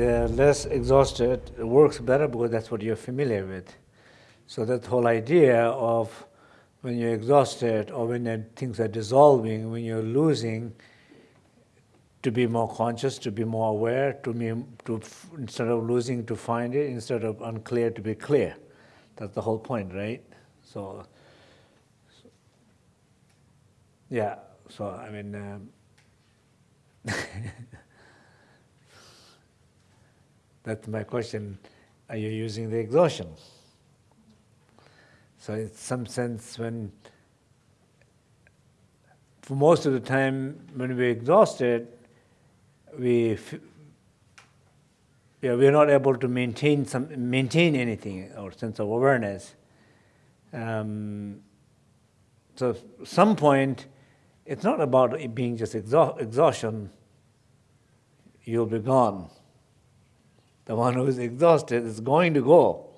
less exhausted works better because that's what you're familiar with. So that whole idea of when you're exhausted or when things are dissolving, when you're losing, to be more conscious, to be more aware, to be, to instead of losing to find it, instead of unclear to be clear. That's the whole point, right? So yeah. So I mean, um, that's my question. Are you using the exhaustion? So in some sense, when for most of the time when we're exhausted, we yeah, we're not able to maintain some maintain anything or sense of awareness. Um, so some point, it's not about it being just exha exhaustion. You'll be gone. The one who is exhausted is going to go.